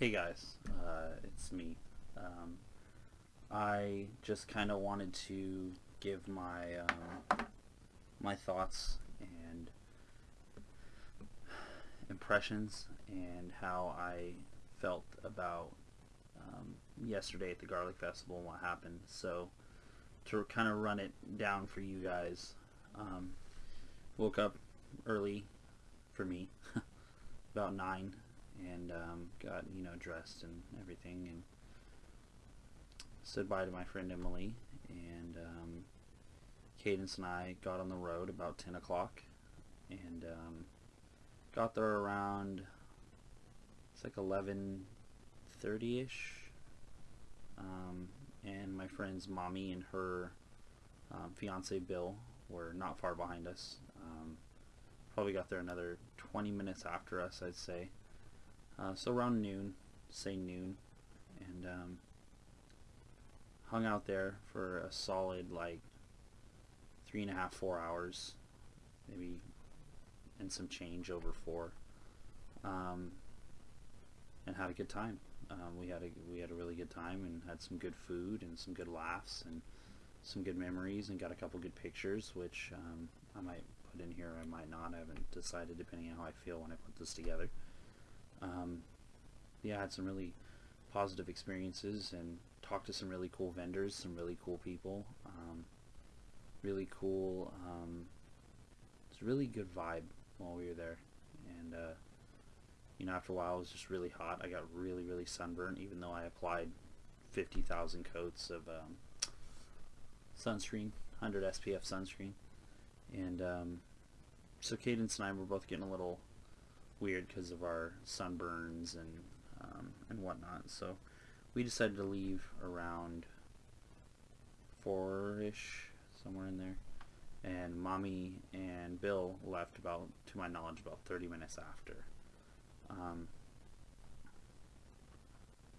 Hey guys, uh, it's me. Um, I just kind of wanted to give my um, my thoughts and impressions and how I felt about um, yesterday at the Garlic Festival and what happened. So to kind of run it down for you guys, um, woke up early for me, about nine, and um, got you know dressed and everything, and said bye to my friend Emily, and um, Cadence and I got on the road about 10 o'clock, and um, got there around it's like 11:30 ish. Um, and my friend's mommy and her um, fiance Bill were not far behind us. Um, probably got there another 20 minutes after us, I'd say. Uh, so around noon, say noon, and um, hung out there for a solid like three and a half, four hours, maybe, and some change over four, um, and had a good time. Um, we had a we had a really good time and had some good food and some good laughs and some good memories and got a couple good pictures, which um, I might put in here. I might not. I haven't decided depending on how I feel when I put this together. Um, yeah, I had some really positive experiences and talked to some really cool vendors, some really cool people. Um, really cool. Um, it's a really good vibe while we were there, and uh, you know, after a while, it was just really hot. I got really, really sunburned, even though I applied 50,000 coats of um, sunscreen, 100 SPF sunscreen. And so Cadence and I were both getting a little weird because of our sunburns and um, and whatnot. So we decided to leave around four-ish, somewhere in there. And Mommy and Bill left about, to my knowledge, about 30 minutes after. Um,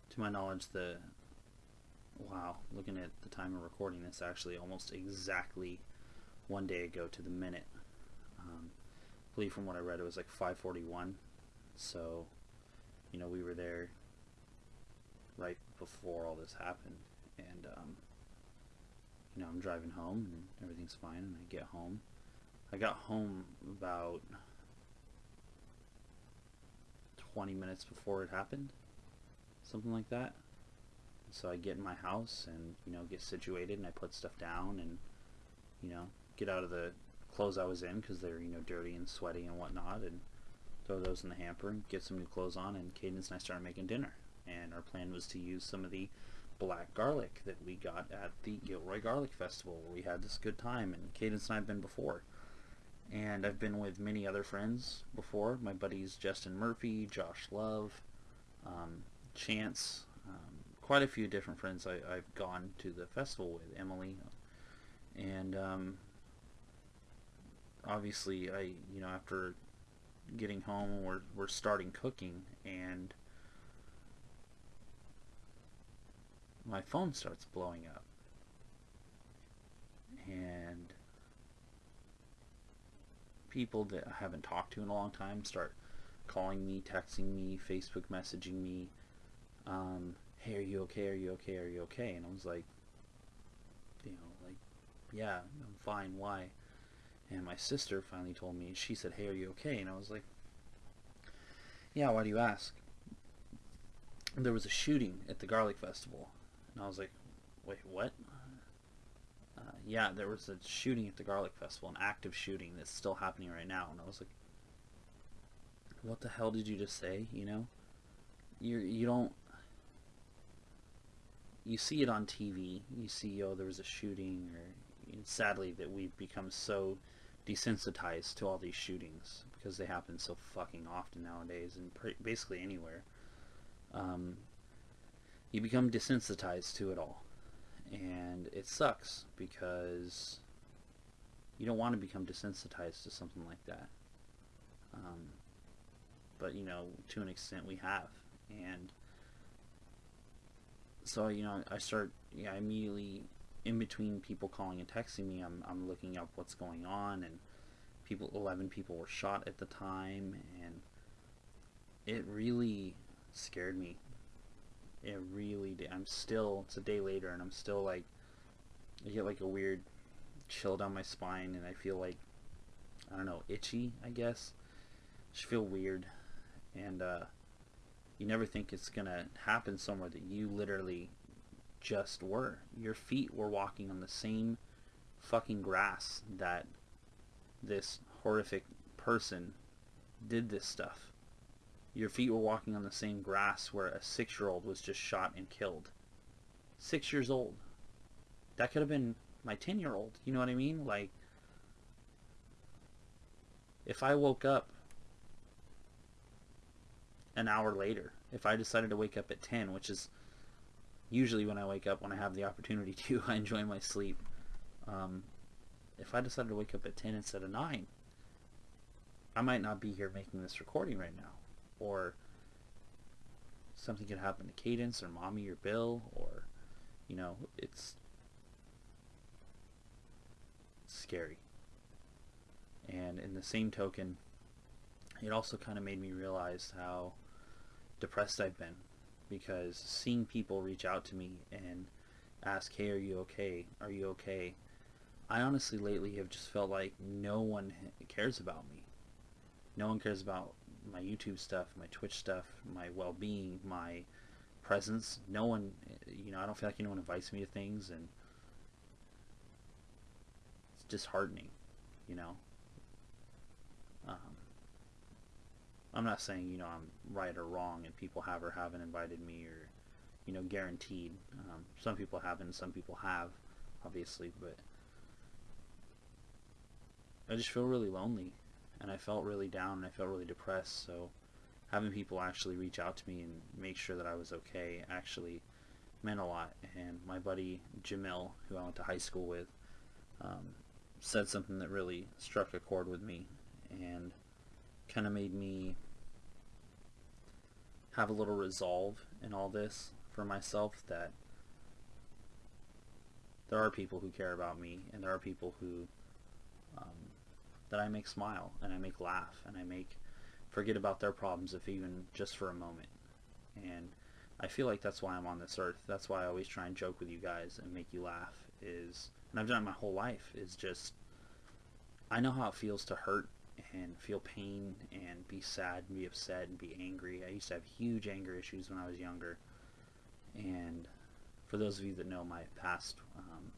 to my knowledge, the wow, looking at the time of recording this, actually almost exactly one day ago to the minute. Believe from what I read, it was like 5:41. So, you know, we were there right before all this happened, and um, you know, I'm driving home and everything's fine, and I get home. I got home about 20 minutes before it happened, something like that. So I get in my house and you know get situated and I put stuff down and you know get out of the clothes I was in because they're you know dirty and sweaty and whatnot and throw those in the hamper and get some new clothes on and Cadence and I started making dinner. And our plan was to use some of the black garlic that we got at the Gilroy Garlic Festival where we had this good time and Cadence and I have been before. And I've been with many other friends before. My buddies Justin Murphy Josh Love um, Chance um, quite a few different friends I, have gone to the festival with Emily. And um, obviously I you know after getting home we're, we're starting cooking and my phone starts blowing up and people that I haven't talked to in a long time start calling me, texting me, Facebook messaging me, um, hey, are you okay? Are you okay? Are you okay? And I was like, you know, like, yeah, I'm fine. Why? And my sister finally told me, she said, hey, are you okay? And I was like, yeah, why do you ask? There was a shooting at the Garlic Festival. And I was like, wait, what? Uh, yeah, there was a shooting at the Garlic Festival, an active shooting that's still happening right now. And I was like, what the hell did you just say? You know, you you don't you see it on TV. You see, oh, there was a shooting, or sadly that we've become so desensitized to all these shootings because they happen so fucking often nowadays, and basically anywhere. Um, you become desensitized to it all, and it sucks because you don't want to become desensitized to something like that. Um, but you know, to an extent, we have, and so you know I start yeah I immediately in between people calling and texting me I'm, I'm looking up what's going on and people 11 people were shot at the time and it really scared me It really did. I'm still, it's a day later, and I'm still like, I get like a weird chill down my spine, and I feel like, I don't know, itchy, I guess. Just feel weird. And, uh, you never think it's gonna happen somewhere that you literally just were. Your feet were walking on the same fucking grass that this horrific person did this stuff. Your feet were walking on the same grass where a six-year-old was just shot and killed. Six years old. That could have been my 10-year-old. You know what I mean? Like, if I woke up an hour later, if I decided to wake up at 10, which is usually when I wake up when I have the opportunity to, I enjoy my sleep. Um, if I decided to wake up at 10 instead of 9, I might not be here making this recording right now. Or something could happen to Cadence or Mommy or Bill or, you know, it's scary. And in the same token, it also kind of made me realize how depressed I've been because seeing people reach out to me and ask, hey, are you okay? Are you okay? I honestly lately have just felt like no one cares about me. No one cares about my YouTube stuff, my Twitch stuff, my well-being, my presence. No one, you know, I don't feel like anyone invites me to things and it's disheartening, you know. Um, I'm not saying, you know, I'm right or wrong and people have or haven't invited me or, you know, guaranteed. Um, some people haven't, some people have, obviously, but I just feel really lonely and I felt really down and I felt really depressed. So having people actually reach out to me and make sure that I was okay actually meant a lot. And my buddy Jamil, who I went to high school with, um, said something that really struck a chord with me and kind of made me have a little resolve in all this for myself that there are people who care about me and there are people who um, that I make smile and I make laugh and I make forget about their problems if even just for a moment. And I feel like that's why I'm on this earth. That's why I always try and joke with you guys and make you laugh is and I've done it my whole life is just I know how it feels to hurt and feel pain and be sad and be upset and be angry. I used to have huge anger issues when I was younger. And for those of you that know my past, um,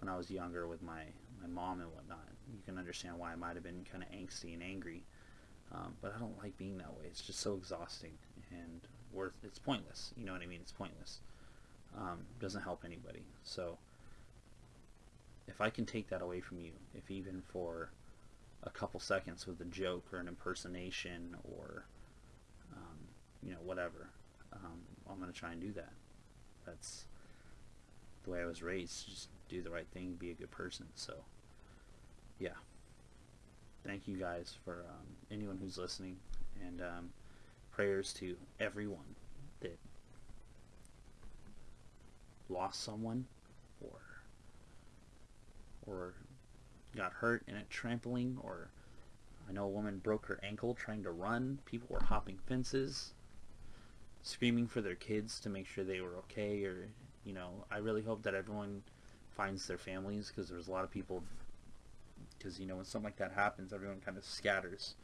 when I was younger with my, my mom and whatnot, you can understand why I might have been kind of angsty and angry. Um, but I don't like being that way. It's just so exhausting and worth. It's pointless. You know what I mean? It's pointless. Um, doesn't help anybody. So if I can take that away from you, if even for a couple seconds with a joke or an impersonation or um, you know whatever. Um, I'm gonna try and do that. That's the way I was raised just do the right thing be a good person. So yeah. Thank you guys for um, anyone who's listening and um, prayers to everyone that lost someone or or got hurt in a trampling or I know a woman broke her ankle trying to run. People were hopping fences, screaming for their kids to make sure they were okay or, you know, I really hope that everyone finds their families because there's a lot of people because, you know, when something like that happens, everyone kind of scatters.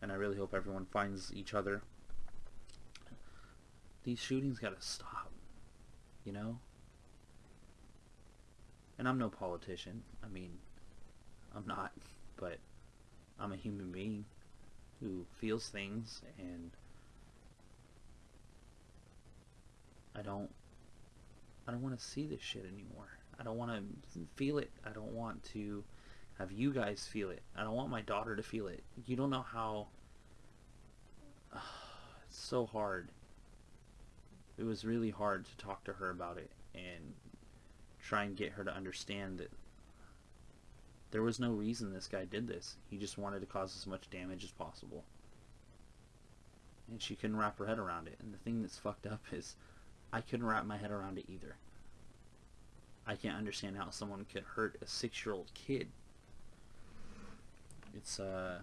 And I really hope everyone finds each other. These shootings got to stop, you know? And I'm no politician. I mean, I'm not, but I'm a human being who feels things and I don't I don't want to see this shit anymore. I don't want to feel it. I don't want to have you guys feel it. I don't want my daughter to feel it. You don't know how it's so hard. It was really hard to talk to her about it and try and get her to understand that there was no reason this guy did this. He just wanted to cause as much damage as possible. And she couldn't wrap her head around it. And the thing that's fucked up is I couldn't wrap my head around it either. I can't understand how someone could hurt a six-year-old kid. It's, uh...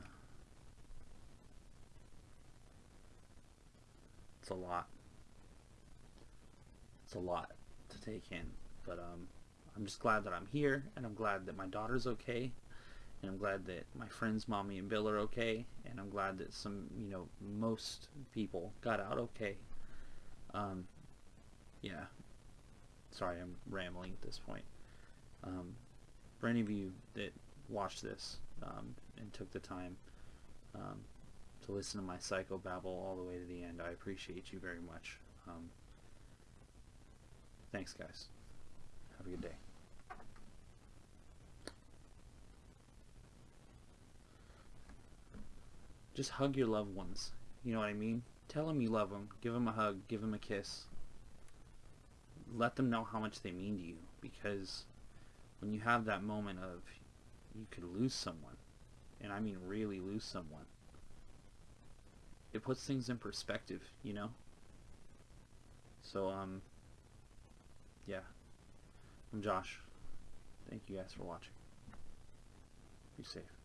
It's a lot. it's a lot to take in. But um, I'm just glad that I'm here, and I'm glad that my daughter's okay, and I'm glad that my friends, mommy and Bill, are okay, and I'm glad that some, you know, most people got out okay. Um, yeah. Sorry, I'm rambling at this point. Um, for any of you that watched this um, and took the time um, to listen to my psycho babble all the way to the end, I appreciate you very much. Um, thanks, guys. Have a good day. Just hug your loved ones. You know what I mean? Tell them you love them. Give them a hug. Give them a kiss. Let them know how much they mean to you. Because when you have that moment of you could lose someone, and I mean really lose someone, it puts things in perspective, you know? So, um, yeah. I'm Josh. Thank you guys for watching. Be safe.